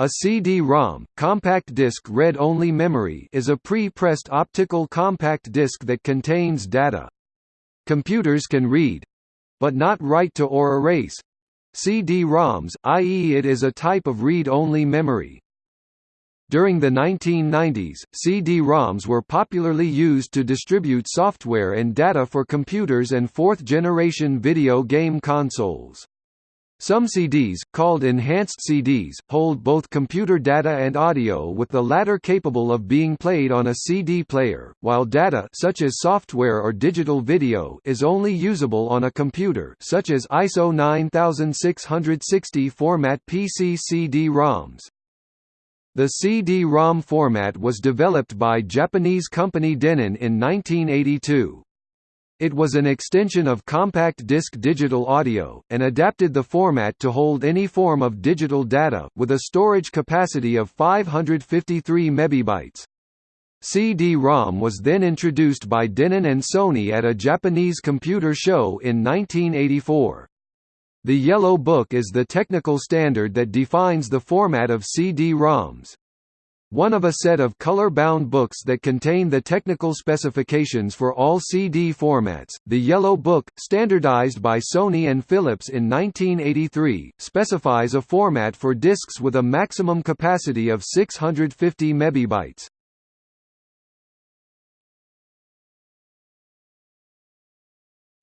A CD-ROM, compact disc read-only memory is a pre-pressed optical compact disc that contains data. Computers can read—but not write to or erase, CD-ROMs, i.e. it is a type of read-only memory. During the 1990s, CD-ROMs were popularly used to distribute software and data for computers and fourth-generation video game consoles. Some CDs, called enhanced CDs, hold both computer data and audio with the latter capable of being played on a CD player, while data such as software or digital video is only usable on a computer such as ISO 9660 format PC CD-ROMs. The CD-ROM format was developed by Japanese company Denon in 1982. It was an extension of compact disc digital audio, and adapted the format to hold any form of digital data, with a storage capacity of 553 MB. CD-ROM was then introduced by Denon and Sony at a Japanese computer show in 1984. The Yellow Book is the technical standard that defines the format of CD-ROMs. One of a set of color-bound books that contain the technical specifications for all CD formats, the Yellow Book, standardized by Sony and Philips in 1983, specifies a format for discs with a maximum capacity of 650 MB.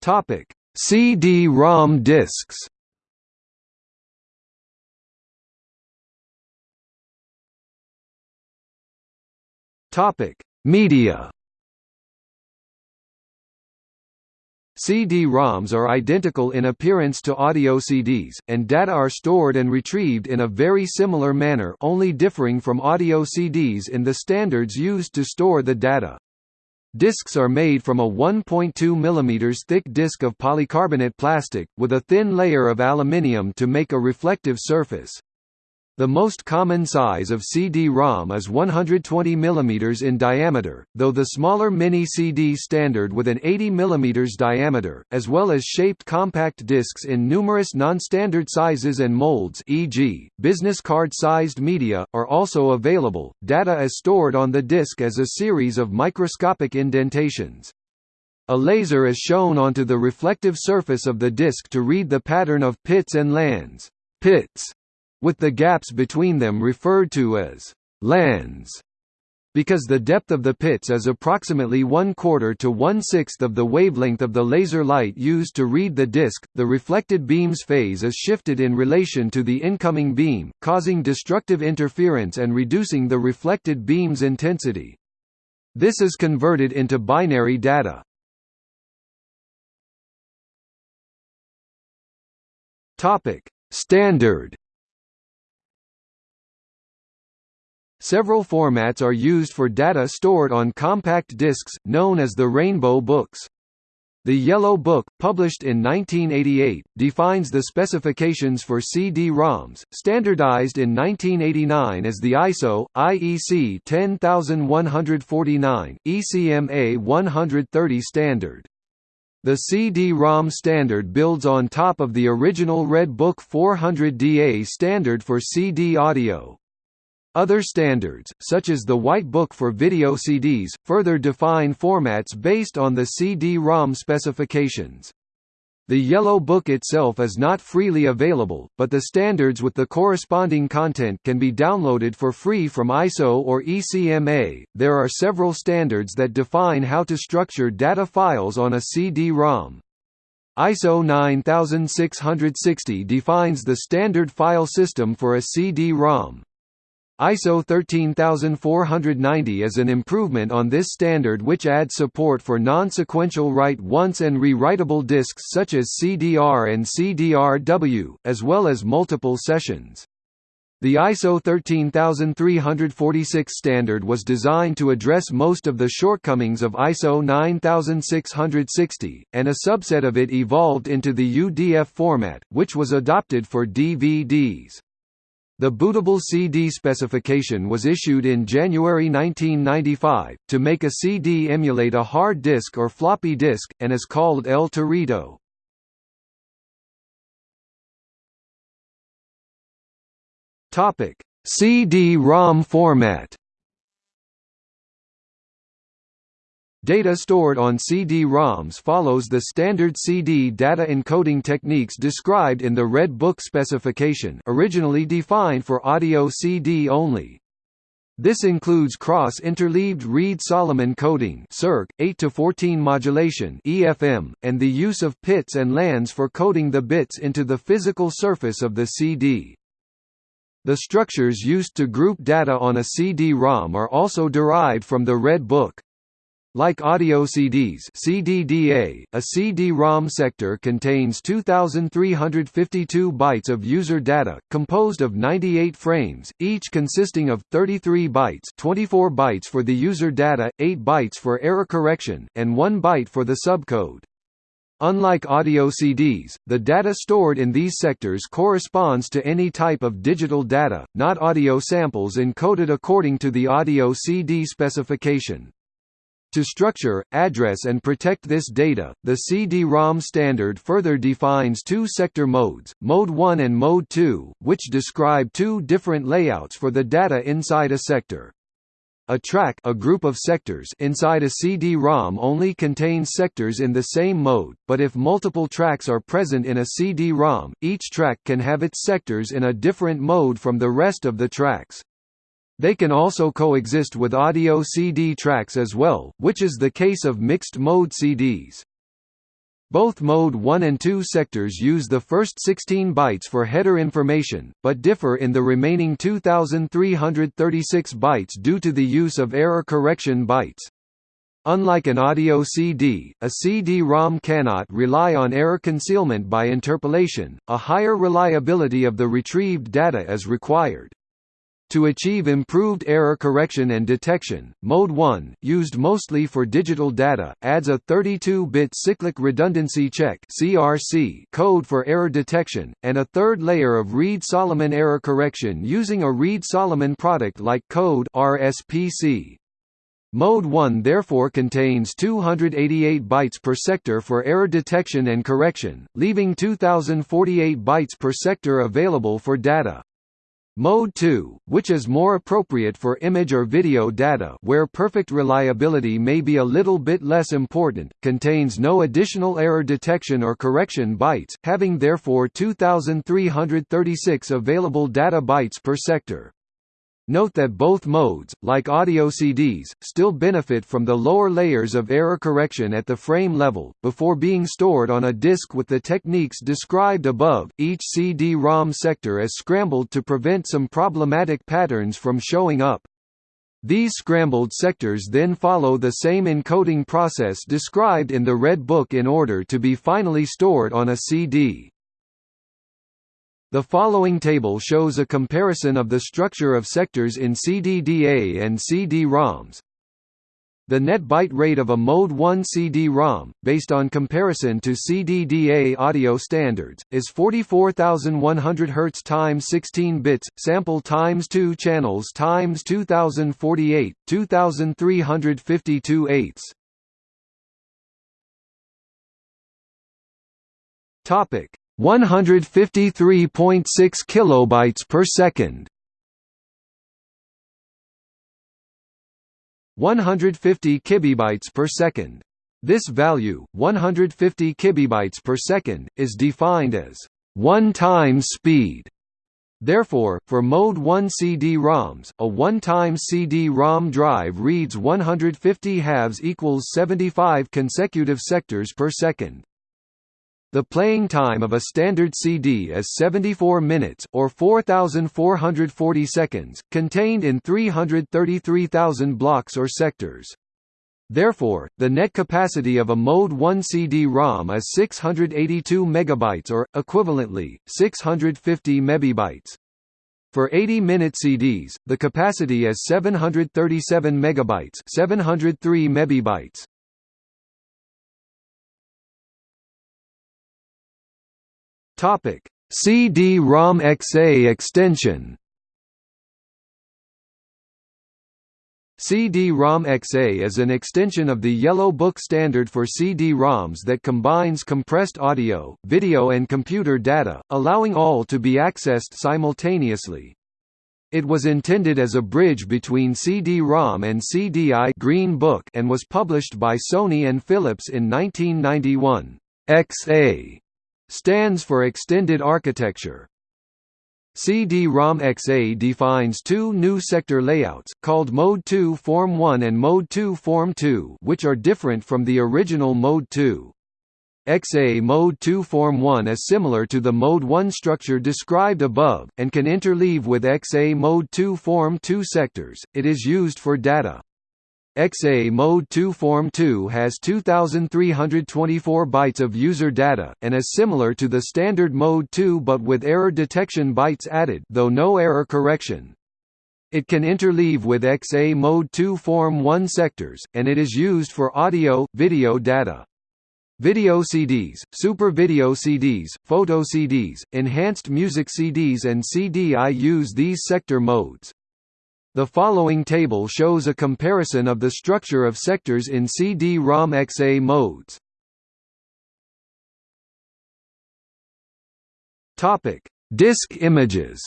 Topic: CD-ROM discs. Topic: Media. CD-ROMs are identical in appearance to audio CDs, and data are stored and retrieved in a very similar manner only differing from audio CDs in the standards used to store the data. Discs are made from a 1.2 mm thick disc of polycarbonate plastic, with a thin layer of aluminium to make a reflective surface. The most common size of CD-ROM is 120 mm in diameter, though the smaller mini-CD standard with an 80 mm diameter, as well as shaped compact discs in numerous non-standard sizes and molds e.g., business card-sized media, are also available. Data is stored on the disc as a series of microscopic indentations. A laser is shown onto the reflective surface of the disc to read the pattern of pits and lands. Pits with the gaps between them referred to as lands because the depth of the pits is approximately one quarter to one-sixth of the wavelength of the laser light used to read the disk, the reflected beam's phase is shifted in relation to the incoming beam, causing destructive interference and reducing the reflected beam's intensity. This is converted into binary data. Standard Several formats are used for data stored on compact discs, known as the Rainbow Books. The Yellow Book, published in 1988, defines the specifications for CD-ROMs, standardized in 1989 as the ISO, IEC 10149, ECMA 130 standard. The CD-ROM standard builds on top of the original Red Book 400DA standard for CD audio. Other standards, such as the White Book for video CDs, further define formats based on the CD-ROM specifications. The Yellow Book itself is not freely available, but the standards with the corresponding content can be downloaded for free from ISO or ECMA. There are several standards that define how to structure data files on a CD-ROM. ISO 9660 defines the standard file system for a CD-ROM. ISO 13490 is an improvement on this standard which adds support for non-sequential write-once and rewritable disks such as CDR and CDRW, as well as multiple sessions. The ISO 13346 standard was designed to address most of the shortcomings of ISO 9660, and a subset of it evolved into the UDF format, which was adopted for DVDs. The bootable CD specification was issued in January 1995, to make a CD emulate a hard disk or floppy disk, and is called El Torito. CD-ROM format Data stored on CD-ROMs follows the standard CD data encoding techniques described in the Red Book specification originally defined for audio CD only. This includes cross-interleaved Reed-Solomon coding (circ. 8 to 14 modulation (EFM) and the use of pits and lands for coding the bits into the physical surface of the CD. The structures used to group data on a CD-ROM are also derived from the Red Book. Like audio CDs CDDA, a CD-ROM sector contains 2,352 bytes of user data, composed of 98 frames, each consisting of 33 bytes 24 bytes for the user data, 8 bytes for error correction, and 1 byte for the subcode. Unlike audio CDs, the data stored in these sectors corresponds to any type of digital data, not audio samples encoded according to the audio CD specification. To structure, address and protect this data, the CD-ROM standard further defines two sector modes, Mode 1 and Mode 2, which describe two different layouts for the data inside a sector. A track a group of sectors inside a CD-ROM only contains sectors in the same mode, but if multiple tracks are present in a CD-ROM, each track can have its sectors in a different mode from the rest of the tracks. They can also coexist with audio CD tracks as well, which is the case of mixed-mode CDs. Both Mode 1 and 2 sectors use the first 16 bytes for header information, but differ in the remaining 2,336 bytes due to the use of error correction bytes. Unlike an audio CD, a CD-ROM cannot rely on error concealment by interpolation, a higher reliability of the retrieved data is required. To achieve improved error correction and detection, Mode 1, used mostly for digital data, adds a 32-bit cyclic redundancy check (CRC) code for error detection, and a third layer of Reed-Solomon error correction using a Reed-Solomon product-like code (RSPC). Mode 1 therefore contains 288 bytes per sector for error detection and correction, leaving 2048 bytes per sector available for data. Mode 2, which is more appropriate for image or video data where perfect reliability may be a little bit less important, contains no additional error detection or correction bytes, having therefore 2336 available data bytes per sector. Note that both modes, like audio CDs, still benefit from the lower layers of error correction at the frame level, before being stored on a disk with the techniques described above. Each CD-ROM sector is scrambled to prevent some problematic patterns from showing up. These scrambled sectors then follow the same encoding process described in the Red Book in order to be finally stored on a CD. The following table shows a comparison of the structure of sectors in CDDA and CD-ROMs. The net byte rate of a Mode 1 CD-ROM, based on comparison to CDDA audio standards, is 44,100 Hz times 16 bits, sample times 2 channels times 2048, 2352 eighths. Topic: 153.6 kilobytes per second. 150 kibibytes per second. This value 150 kibibytes per second is defined as one time speed. Therefore, for Mode 1 CD-ROMs, a one-time CD-ROM drive reads 150 halves equals 75 consecutive sectors per second. The playing time of a standard CD is 74 minutes or 4440 seconds, contained in 333,000 blocks or sectors. Therefore, the net capacity of a Mode 1 CD-ROM is 682 megabytes or equivalently 650 mebibytes. For 80-minute CDs, the capacity is 737 megabytes, 703 mebibytes. Topic: CD-ROM XA extension. CD-ROM XA is an extension of the Yellow Book standard for CD-ROMs that combines compressed audio, video and computer data, allowing all to be accessed simultaneously. It was intended as a bridge between CD-ROM and CDI Green Book and was published by Sony and Philips in 1991. XA stands for Extended Architecture. CD-ROM XA defines two new sector layouts, called Mode 2 Form 1 and Mode 2 Form 2 which are different from the original Mode 2. XA Mode 2 Form 1 is similar to the Mode 1 structure described above, and can interleave with XA Mode 2 Form 2 sectors, it is used for data. XA Mode 2 Form 2 has 2324 bytes of user data, and is similar to the standard Mode 2 but with error detection bytes added though no error correction. It can interleave with XA Mode 2 Form 1 sectors, and it is used for audio, video data. Video CDs, Super Video CDs, Photo CDs, Enhanced Music CDs and CDI use these sector modes. The following table shows a comparison of the structure of sectors in CD-ROM XA modes. Topic: Disk images.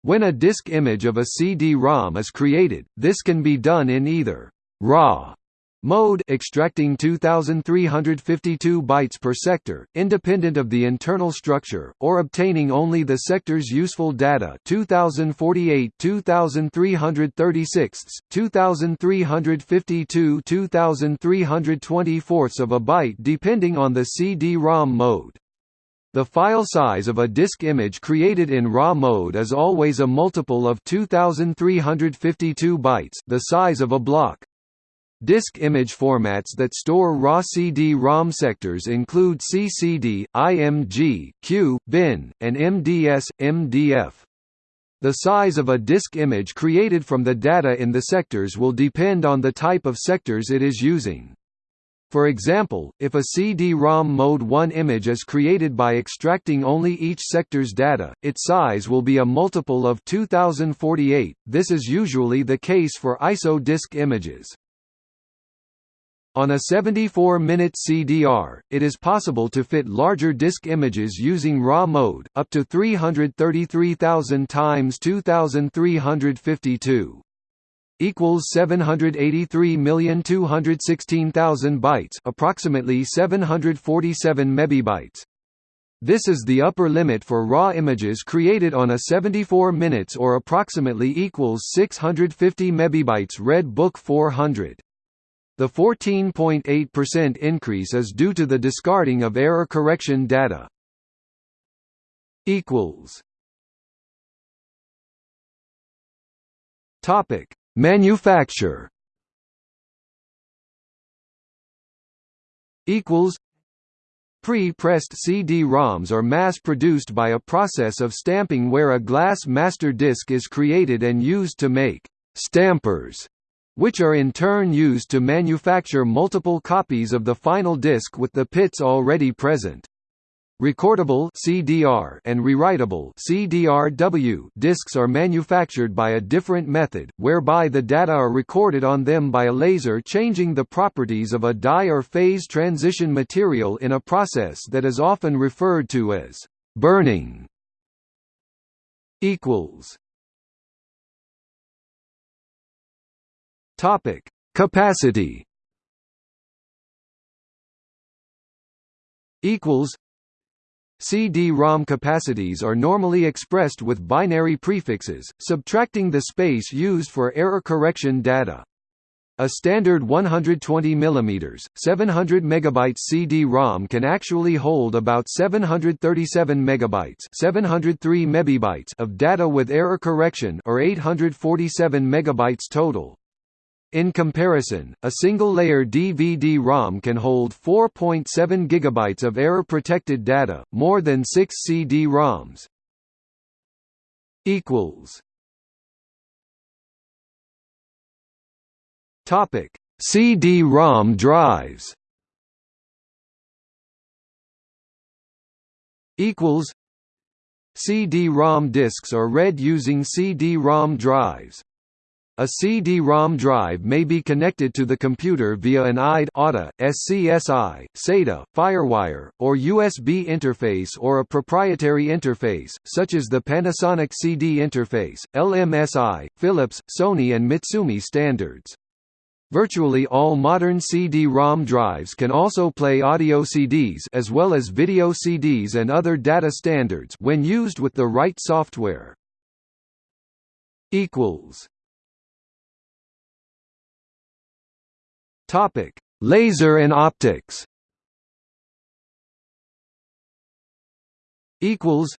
When a disk image of a CD-ROM is created, this can be done in either RAW Mode extracting 2352 bytes per sector, independent of the internal structure, or obtaining only the sector's useful data 2048 2336, 2352 2324 of a byte depending on the CD-ROM mode. The file size of a disk image created in RAW mode is always a multiple of 2352 bytes the size of a block. Disk image formats that store raw CD-ROM sectors include CCD, IMG, CUE, bin, and MDS, MDF. The size of a disk image created from the data in the sectors will depend on the type of sectors it is using. For example, if a CD-ROM Mode 1 image is created by extracting only each sector's data, its size will be a multiple of 2048. This is usually the case for ISO disk images. On a 74-minute CDR, it is possible to fit larger disk images using RAW mode, up to 333,000 times 2352 equals 783,216,000 bytes, approximately 747 megabytes. This is the upper limit for raw images created on a 74 minutes or approximately equals 650 megabytes Red Book 400. The 14.8% increase is due to the discarding of error correction data. equals. Topic: Manufacture. Equals. Pre-pressed CD-ROMs are mass-produced by a process of stamping where a glass master disc is created and used to make «stampers» which are in turn used to manufacture multiple copies of the final disc with the pits already present. Recordable CDR and rewritable CDRW discs are manufactured by a different method, whereby the data are recorded on them by a laser changing the properties of a dye or phase transition material in a process that is often referred to as burning. equals Topic: Capacity. Equals. CD-ROM capacities are normally expressed with binary prefixes, subtracting the space used for error correction data. A standard 120 mm, 700 MB CD-ROM can actually hold about 737 MB, 703 MB of data with error correction or 847 MB total. In comparison, a single-layer DVD-ROM can hold 4.7 GB of error-protected data, more than 6 CD-ROMs. Topic: CD-ROM drives. Equals. CD-ROM disks are read using CD-ROM drives. A CD-ROM drive may be connected to the computer via an IDE ATA, SCSI, SATA, FireWire, or USB interface or a proprietary interface, such as the Panasonic CD interface, LMSI, Philips, Sony and Mitsumi standards. Virtually all modern CD-ROM drives can also play audio CDs as well as video CDs and other data standards when used with the right software. equals Topic: Laser and optics. Equals.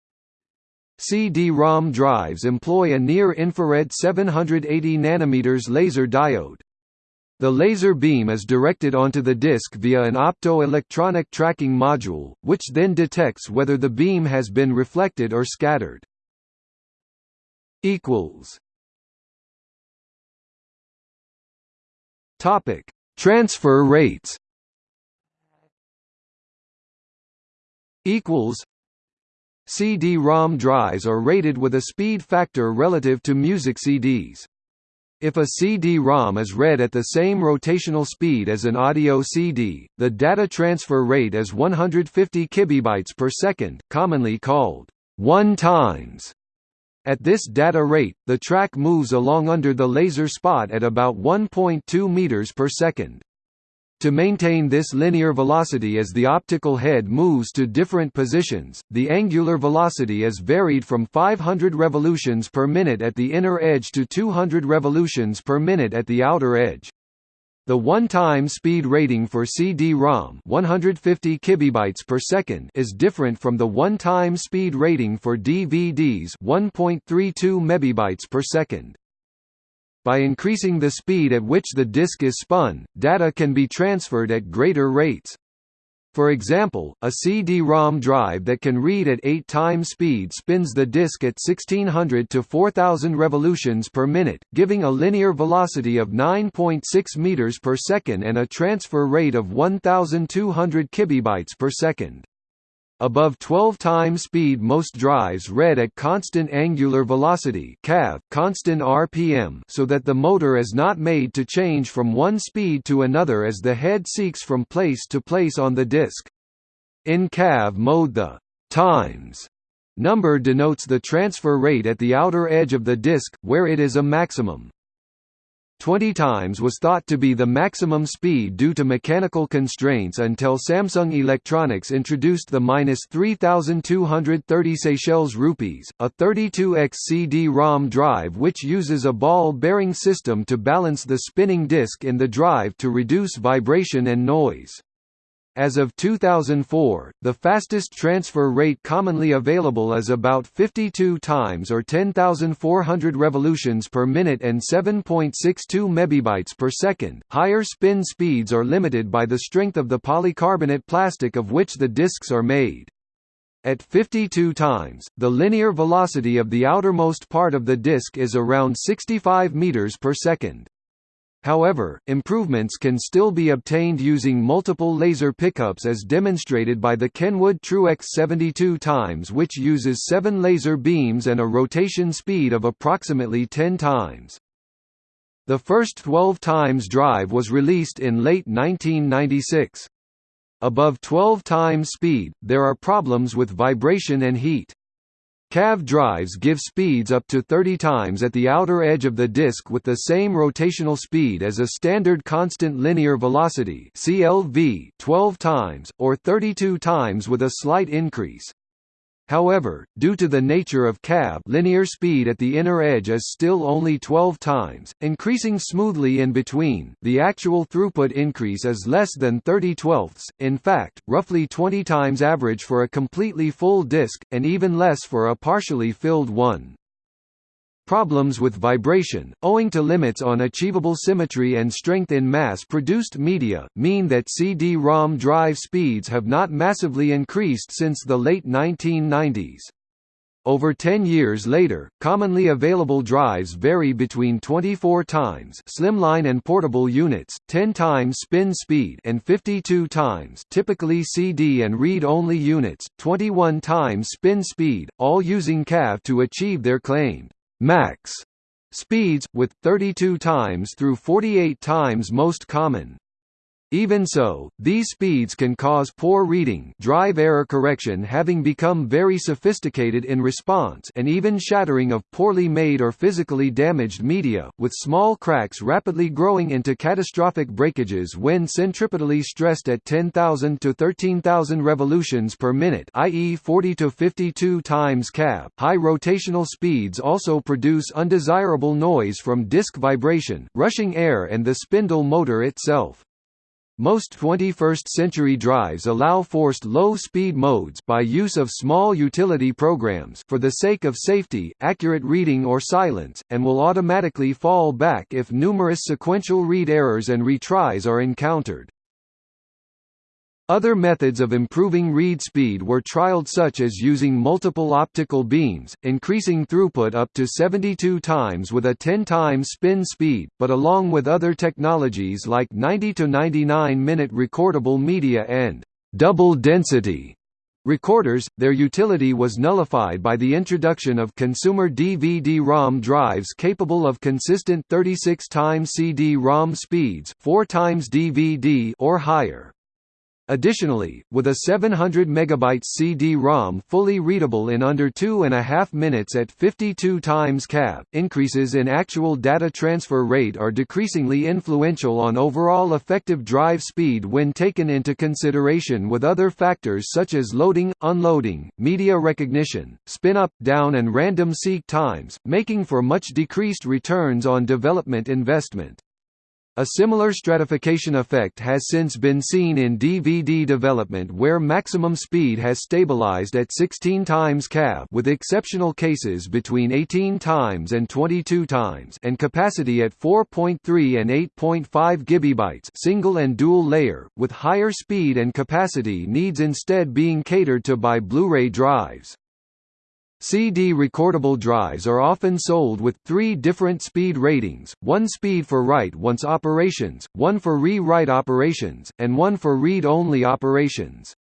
CD-ROM drives employ a near-infrared 780 nanometers laser diode. The laser beam is directed onto the disk via an opto-electronic tracking module, which then detects whether the beam has been reflected or scattered. Equals. Topic: Transfer rates equals CD-ROM drives are rated with a speed factor relative to music CDs. If a CD-ROM is read at the same rotational speed as an audio CD, the data transfer rate is 150 kibibytes per second, commonly called 1 times. At this data rate, the track moves along under the laser spot at about 1.2 meters per second. To maintain this linear velocity as the optical head moves to different positions, the angular velocity is varied from 500 revolutions per minute at the inner edge to 200 revolutions per minute at the outer edge. The one-time speed rating for CD-ROM 150 kibibytes per second is different from the one-time speed rating for DVDs 1.32 mebibytes per second. By increasing the speed at which the disk is spun, data can be transferred at greater rates. For example, a CD-ROM drive that can read at 8 times speed spins the disk at 1600 to 4000 revolutions per minute, giving a linear velocity of 9.6 meters per second and a transfer rate of 1200 kibibytes per second. Above 12 times speed most drives read at constant angular velocity (cav), constant RPM, so that the motor is not made to change from one speed to another as the head seeks from place to place on the disk. In cav mode the times number denotes the transfer rate at the outer edge of the disk, where it is a maximum. 20 times was thought to be the maximum speed due to mechanical constraints until Samsung Electronics introduced the minus 3230 Seychelles rupees, a 32x CD-ROM drive which uses a ball-bearing system to balance the spinning disk in the drive to reduce vibration and noise. As of 2004, the fastest transfer rate commonly available is about 52 times or 10,400 revolutions per minute and 7.62 mebibytes per second. Higher spin speeds are limited by the strength of the polycarbonate plastic of which the discs are made. At 52 times, the linear velocity of the outermost part of the disc is around 65 meters per second. However, improvements can still be obtained using multiple laser pickups as demonstrated by the Kenwood Truex 72 times which uses 7 laser beams and a rotation speed of approximately 10 times. The first 12 times drive was released in late 1996. Above 12 times speed, there are problems with vibration and heat. Cav drives give speeds up to 30 times at the outer edge of the disk with the same rotational speed as a standard constant linear velocity CLV 12 times, or 32 times with a slight increase. However, due to the nature of cav linear speed at the inner edge is still only 12 times, increasing smoothly in between the actual throughput increase is less than 30 twelfths, in fact, roughly 20 times average for a completely full disk, and even less for a partially filled one. Problems with vibration, owing to limits on achievable symmetry and strength in mass-produced media, mean that CD-ROM drive speeds have not massively increased since the late 1990s. Over 10 years later, commonly available drives vary between 24 times slimline and portable units, 10 times spin speed and 52 times typically CD and read-only units, 21 times spin speed, all using CAV to achieve their claimed max speeds, with 32 times through 48 times most common. Even so, these speeds can cause poor reading drive error correction having become very sophisticated in response and even shattering of poorly made or physically damaged media, with small cracks rapidly growing into catastrophic breakages when centripetally stressed at 10,000 to 13,000 revolutions per minute i.e. 40 to 52 times cav. High rotational speeds also produce undesirable noise from disk vibration, rushing air and the spindle motor itself. Most 21st-century drives allow forced low-speed modes by use of small utility programs for the sake of safety, accurate reading or silence, and will automatically fall back if numerous sequential read errors and retries are encountered. Other methods of improving read speed were trialed such as using multiple optical beams, increasing throughput up to 72 times with a 10 times spin speed, but along with other technologies like 90 to 99 minute recordable media and double density recorders, their utility was nullified by the introduction of consumer DVD-ROM drives capable of consistent 36 times CD-ROM speeds 4 times DVD or higher. Additionally, with a 700 MB CD-ROM fully readable in under two and a half minutes at 52 times CAV, increases in actual data transfer rate are decreasingly influential on overall effective drive speed when taken into consideration with other factors such as loading, unloading, media recognition, spin-up, down and random seek times, making for much decreased returns on development investment. A similar stratification effect has since been seen in DVD development where maximum speed has stabilized at 16 times cav with exceptional cases between 18 times and 22 times and capacity at 4.3 and 8.5 gigabytes single and dual layer, with higher speed and capacity needs instead being catered to by Blu-ray drives. CD recordable drives are often sold with three different speed ratings, one speed for write-once operations, one for re-write operations, and one for read-only operations.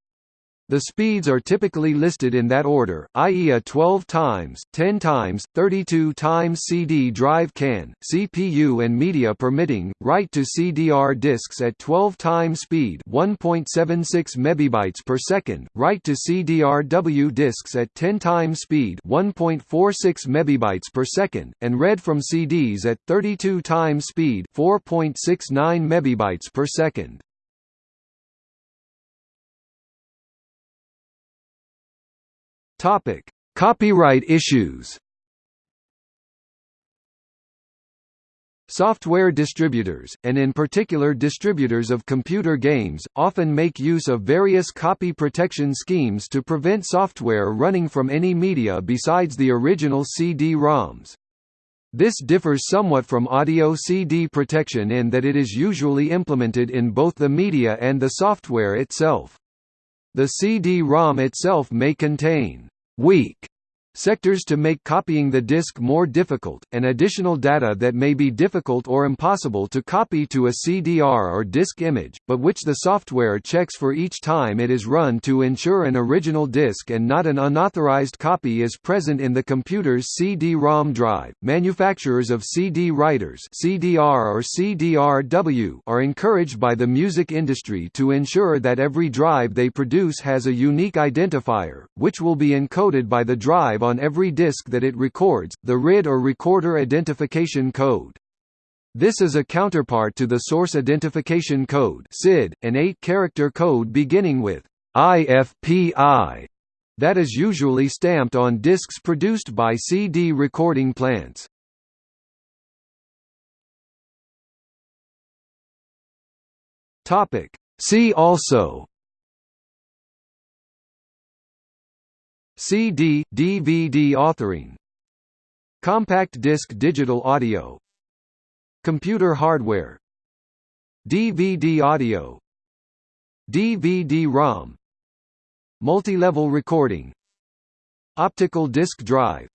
The speeds are typically listed in that order, i.e. a 12 times, 10 times, 32 times CD drive can, CPU and media permitting, write to CDR disks at 12 times speed 1.76 megabytes per second, write to CDR-W disks at 10 times speed 1.46 megabytes per second, and read from CDs at 32 times speed 4.69 megabytes per second. Topic: Copyright issues. Software distributors, and in particular distributors of computer games, often make use of various copy protection schemes to prevent software running from any media besides the original CD-ROMs. This differs somewhat from audio CD protection in that it is usually implemented in both the media and the software itself. The CD-ROM itself may contain weak sectors to make copying the disk more difficult, and additional data that may be difficult or impossible to copy to a CDR or disk image, but which the software checks for each time it is run to ensure an original disk and not an unauthorized copy is present in the computer's CD-ROM drive. Manufacturers of CD writers CDR or CDR-W are encouraged by the music industry to ensure that every drive they produce has a unique identifier, which will be encoded by the drive on every disk that it records, the RID or Recorder Identification Code. This is a counterpart to the Source Identification Code (SID), an eight-character code beginning with IFPI that is usually stamped on discs produced by CD recording plants. Topic. See also CD, DVD authoring Compact disc digital audio Computer hardware DVD audio DVD-ROM Multi-level recording Optical disc drive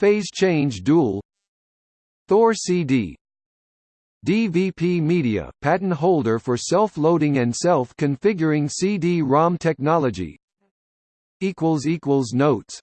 Phase change dual Thor CD DVP Media, patent holder for self-loading and self-configuring CD-ROM technology Notes